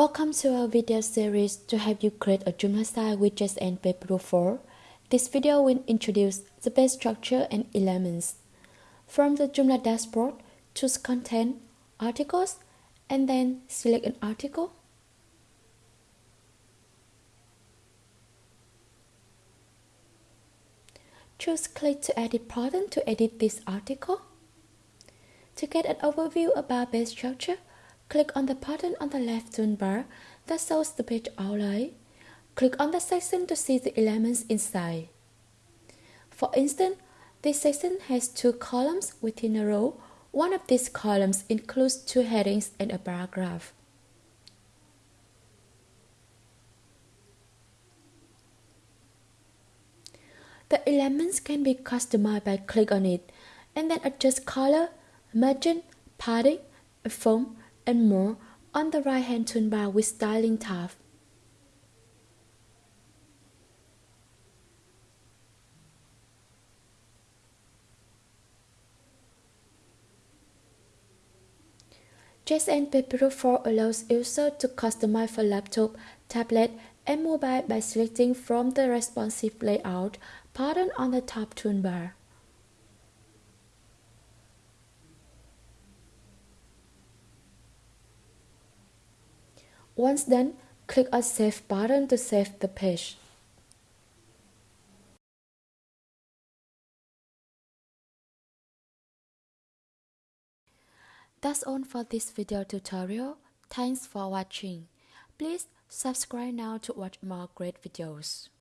Welcome to our video series to help you create a Joomla style with and Paper 4. This video will introduce the page structure and elements. From the Joomla dashboard, choose Content, Articles, and then select an article. Choose Click to Edit button to edit this article. To get an overview about page structure, click on the button on the left toolbar that shows the page outline. Click on the section to see the elements inside. For instance, this section has two columns within a row. One of these columns includes two headings and a paragraph. The elements can be customized by click on it and then adjust color, margin, padding, font, and more on the right hand toolbar with Styling tab. JSON Paper 4 allows users to customize for laptop, tablet, and mobile by selecting from the responsive layout pattern on the top toolbar. Once done, click on Save button to save the page. That's all for this video tutorial. Thanks for watching. Please subscribe now to watch more great videos.